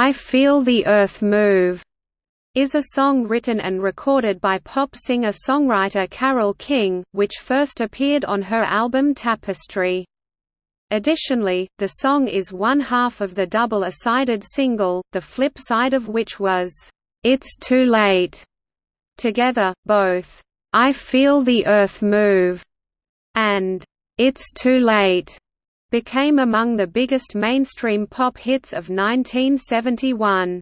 I Feel the Earth Move is a song written and recorded by pop singer-songwriter Carole King, which first appeared on her album Tapestry. Additionally, the song is one half of the double A-sided single, the flip side of which was, "'It's Too Late". Together, both, "'I Feel the Earth Move' and "'It's Too Late' became among the biggest mainstream pop hits of 1971.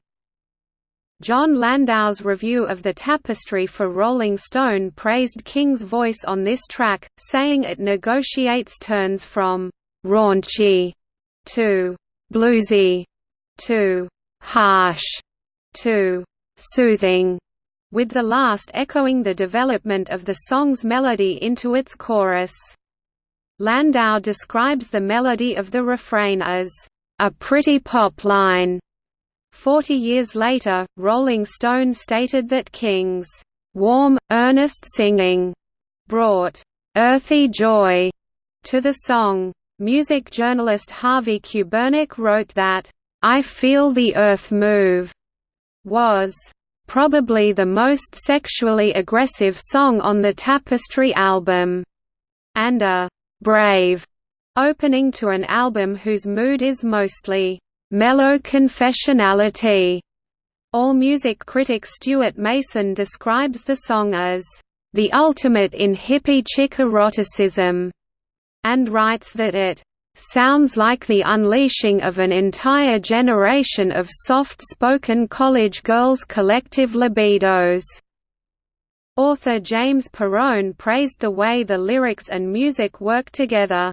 Jon Landau's review of the tapestry for Rolling Stone praised King's voice on this track, saying it negotiates turns from «raunchy» to «bluesy» to «harsh» to «soothing», with the last echoing the development of the song's melody into its chorus. Landau describes the melody of the refrain as a pretty pop line Forty years later, Rolling Stone stated that King's warm, earnest singing brought earthy joy to the song. Music journalist Harvey Kubernik wrote that, I Feel the Earth Move was probably the most sexually aggressive song on the Tapestry album, and a brave opening to an album whose mood is mostly mellow confessionality. AllMusic critic Stewart Mason describes the song as the ultimate in hippie chick eroticism, and writes that it sounds like the unleashing of an entire generation of soft-spoken college girls' collective libidos. Author James Perone praised the way the lyrics and music work together.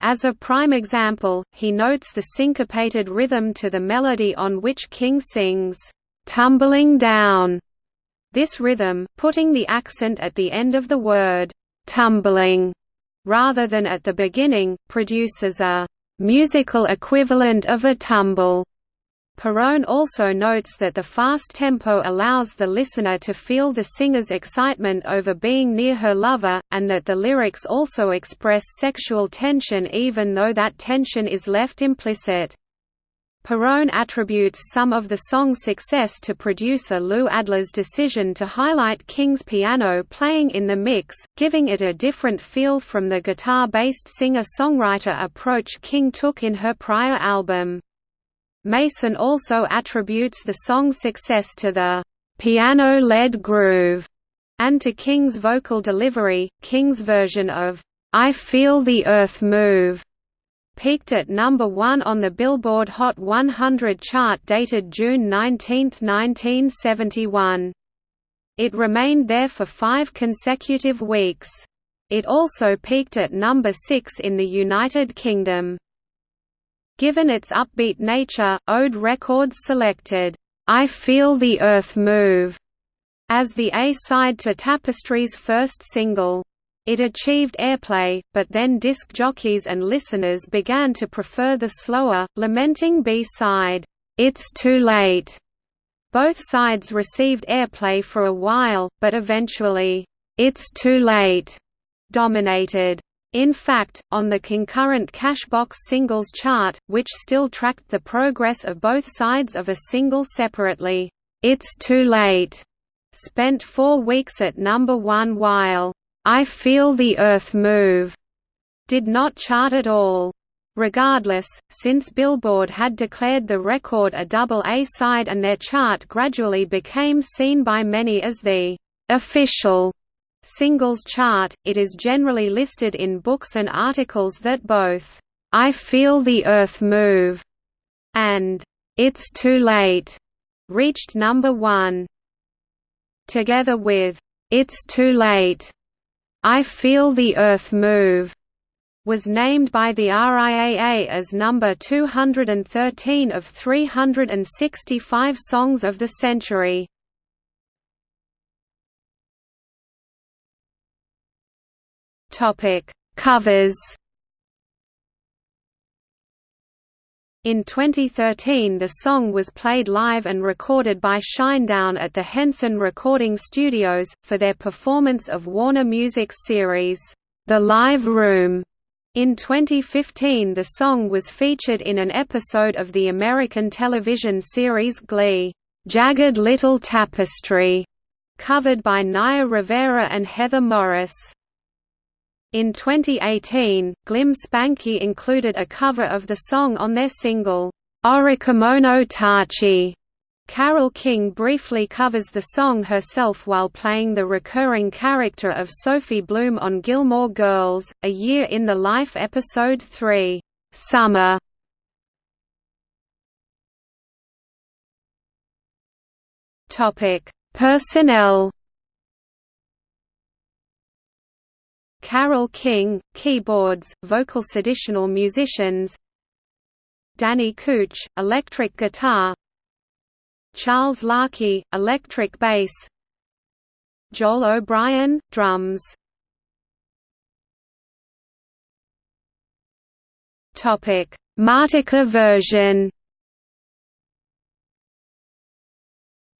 As a prime example, he notes the syncopated rhythm to the melody on which King sings, "'Tumbling Down". This rhythm, putting the accent at the end of the word, "'tumbling' rather than at the beginning, produces a "'musical equivalent of a tumble' Perone also notes that the fast tempo allows the listener to feel the singer's excitement over being near her lover, and that the lyrics also express sexual tension even though that tension is left implicit. Perone attributes some of the song's success to producer Lou Adler's decision to highlight King's piano playing in the mix, giving it a different feel from the guitar-based singer-songwriter approach King took in her prior album. Mason also attributes the song's success to the piano-led groove and to King's vocal delivery. King's version of I Feel the Earth Move peaked at number 1 on the Billboard Hot 100 chart dated June 19, 1971. It remained there for five consecutive weeks. It also peaked at number 6 in the United Kingdom. Given its upbeat nature, Ode Records selected, "'I Feel the Earth Move' as the A-side to Tapestry's first single. It achieved airplay, but then disc jockeys and listeners began to prefer the slower, lamenting B-side, "'It's Too Late'". Both sides received airplay for a while, but eventually, "'It's Too Late' dominated. In fact, on the concurrent Cashbox singles chart, which still tracked the progress of both sides of a single separately, "'It's Too Late' spent four weeks at number one while, "'I Feel the Earth Move' did not chart at all. Regardless, since Billboard had declared the record a double A-side and their chart gradually became seen by many as the "'official' singles chart, it is generally listed in books and articles that both, "'I Feel the Earth Move' and "'It's Too Late' reached number one. Together with "'It's Too Late' I Feel the Earth Move' was named by the RIAA as number 213 of 365 songs of the century. Topic: Covers. In 2013 the song was played live and recorded by Shinedown at the Henson Recording Studios, for their performance of Warner Music's series, The Live Room, In 2015 the song was featured in an episode of the American television series Glee, "'Jagged Little Tapestry' covered by Naya Rivera and Heather Morris. In 2018, Glim Spanky included a cover of the song on their single, Orikomono Tachi. Carole King briefly covers the song herself while playing the recurring character of Sophie Bloom on Gilmore Girls, A Year in the Life episode 3, Summer. Personnel Carole King, keyboards, vocal additional musicians Danny Couch, electric guitar Charles Larkey, electric bass Joel O'Brien, drums. Martika version.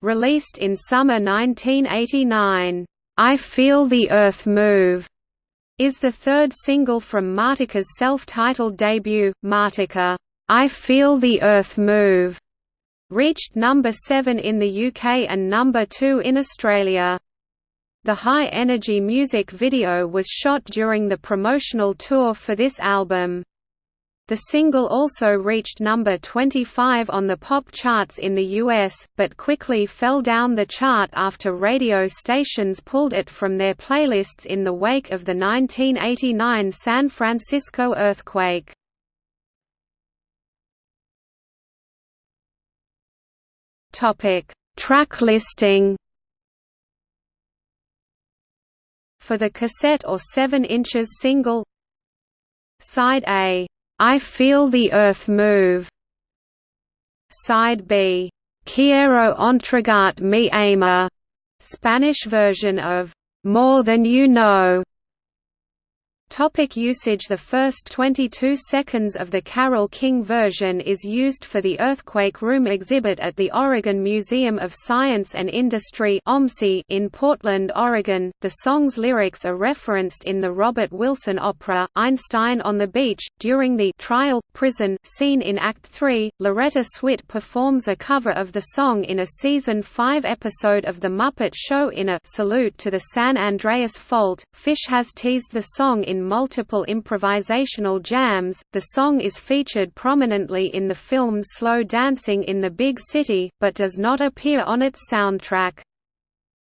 Released in summer 1989, "'I Feel the Earth Move' is the third single from Martika's self-titled debut, Martika, "'I Feel the Earth Move' reached number 7 in the UK and number 2 in Australia. The high-energy music video was shot during the promotional tour for this album. The single also reached number 25 on the pop charts in the US, but quickly fell down the chart after radio stations pulled it from their playlists in the wake of the 1989 San Francisco earthquake. Track listing For the cassette or 7 inches single Side A I Feel the Earth Move. Side B, Quiero entregar mi ama, Spanish version of More Than You Know. Topic usage The first 22 seconds of the Carole King version is used for the Earthquake Room exhibit at the Oregon Museum of Science and Industry in Portland, Oregon. The song's lyrics are referenced in the Robert Wilson opera, Einstein on the Beach. During the trial, prison scene in Act 3, Loretta Swit performs a cover of the song in a Season 5 episode of The Muppet Show in a salute to the San Andreas Fault. Phish has teased the song in multiple improvisational jams. The song is featured prominently in the film Slow Dancing in the Big City, but does not appear on its soundtrack.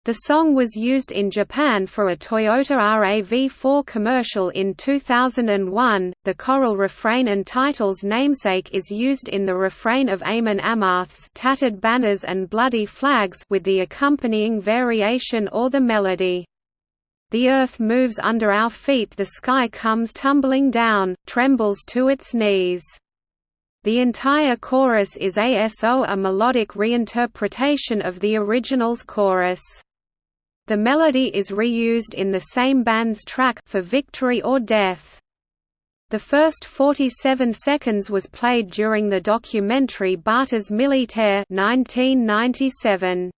The song was used in Japan for a Toyota RAV4 commercial in 2001. The choral refrain and title's namesake is used in the refrain of Amon Amarth's Tattered Banners and Bloody Flags with the accompanying variation or the melody. The earth moves under our feet the sky comes tumbling down, trembles to its knees. The entire chorus is ASO a melodic reinterpretation of the original's chorus. The melody is reused in the same band's track for Victory or Death. The first 47 seconds was played during the documentary Baatas Militaire 1997.